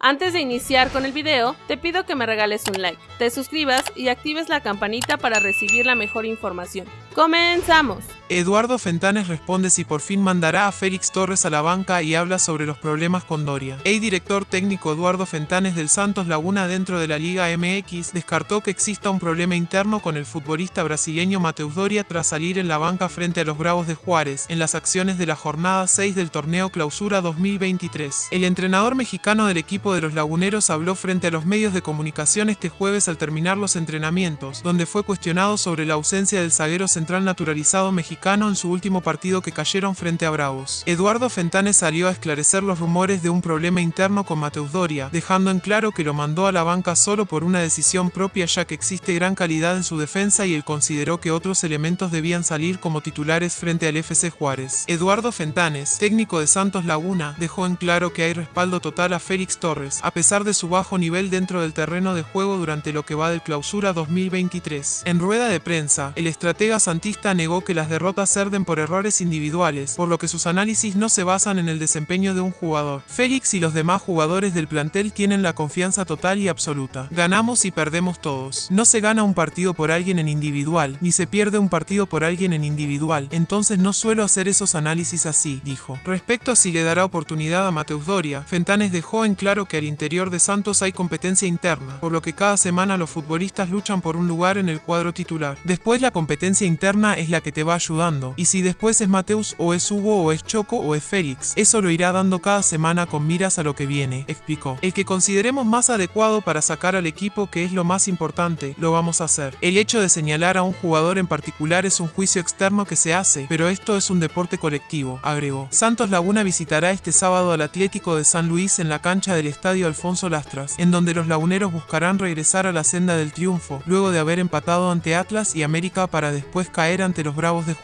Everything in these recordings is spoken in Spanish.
Antes de iniciar con el video, te pido que me regales un like, te suscribas y actives la campanita para recibir la mejor información. ¡Comenzamos! Eduardo Fentanes responde si por fin mandará a Félix Torres a la banca y habla sobre los problemas con Doria. El director técnico Eduardo Fentanes del Santos Laguna dentro de la Liga MX descartó que exista un problema interno con el futbolista brasileño Mateus Doria tras salir en la banca frente a los Bravos de Juárez en las acciones de la jornada 6 del torneo Clausura 2023. El entrenador mexicano del equipo de los Laguneros habló frente a los medios de comunicación este jueves al terminar los entrenamientos, donde fue cuestionado sobre la ausencia del zaguero central naturalizado mexicano en su último partido que cayeron frente a Bravos. Eduardo Fentanes salió a esclarecer los rumores de un problema interno con Mateus Doria, dejando en claro que lo mandó a la banca solo por una decisión propia ya que existe gran calidad en su defensa y él consideró que otros elementos debían salir como titulares frente al FC Juárez. Eduardo Fentanes, técnico de Santos Laguna, dejó en claro que hay respaldo total a Félix Torres, a pesar de su bajo nivel dentro del terreno de juego durante lo que va del clausura 2023. En rueda de prensa, el estratega santista negó que las derrotas derrotas por errores individuales, por lo que sus análisis no se basan en el desempeño de un jugador. Félix y los demás jugadores del plantel tienen la confianza total y absoluta. Ganamos y perdemos todos. No se gana un partido por alguien en individual, ni se pierde un partido por alguien en individual, entonces no suelo hacer esos análisis así, dijo. Respecto a si le dará oportunidad a Mateus Doria, Fentanes dejó en claro que al interior de Santos hay competencia interna, por lo que cada semana los futbolistas luchan por un lugar en el cuadro titular. Después la competencia interna es la que te va a ayudar y si después es Mateus o es Hugo o es Choco o es Félix, eso lo irá dando cada semana con miras a lo que viene, explicó. El que consideremos más adecuado para sacar al equipo que es lo más importante, lo vamos a hacer. El hecho de señalar a un jugador en particular es un juicio externo que se hace, pero esto es un deporte colectivo, agregó. Santos Laguna visitará este sábado al Atlético de San Luis en la cancha del Estadio Alfonso Lastras, en donde los laguneros buscarán regresar a la senda del triunfo, luego de haber empatado ante Atlas y América para después caer ante los Bravos de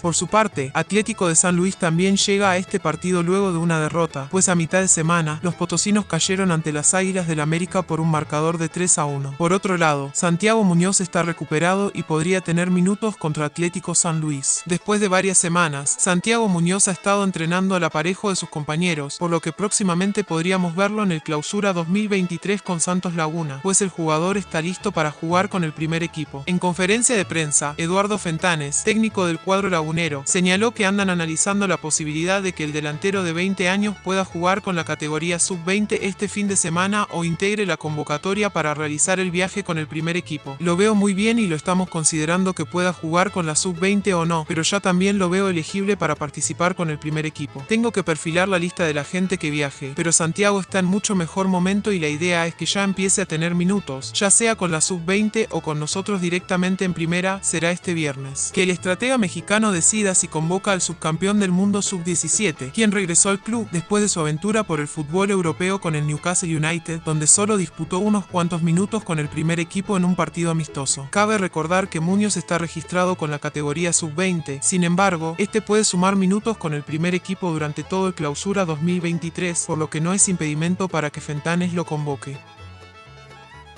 Por su parte, Atlético de San Luis también llega a este partido luego de una derrota, pues a mitad de semana, los potosinos cayeron ante las Águilas del América por un marcador de 3 a 1. Por otro lado, Santiago Muñoz está recuperado y podría tener minutos contra Atlético San Luis. Después de varias semanas, Santiago Muñoz ha estado entrenando al aparejo de sus compañeros, por lo que próximamente podríamos verlo en el clausura 2023 con Santos Laguna, pues el jugador está listo para jugar con el primer equipo. En conferencia de prensa, Eduardo Fentanes, técnico del cuadro lagunero, señaló que andan analizando la posibilidad de que el delantero de 20 años pueda jugar con la categoría sub-20 este fin de semana o integre la convocatoria para realizar el viaje con el primer equipo. Lo veo muy bien y lo estamos considerando que pueda jugar con la sub-20 o no, pero ya también lo veo elegible para participar con el primer equipo. Tengo que perfilar la lista de la gente que viaje, pero Santiago está en mucho mejor momento y la idea es que ya empiece a tener minutos, ya sea con la sub-20 o con nosotros directamente en primera, será este viernes. Que el estratega mexicano mexicano decida si convoca al subcampeón del mundo sub-17, quien regresó al club después de su aventura por el fútbol europeo con el Newcastle United, donde solo disputó unos cuantos minutos con el primer equipo en un partido amistoso. Cabe recordar que Muñoz está registrado con la categoría sub-20, sin embargo, este puede sumar minutos con el primer equipo durante todo el clausura 2023, por lo que no es impedimento para que Fentanes lo convoque.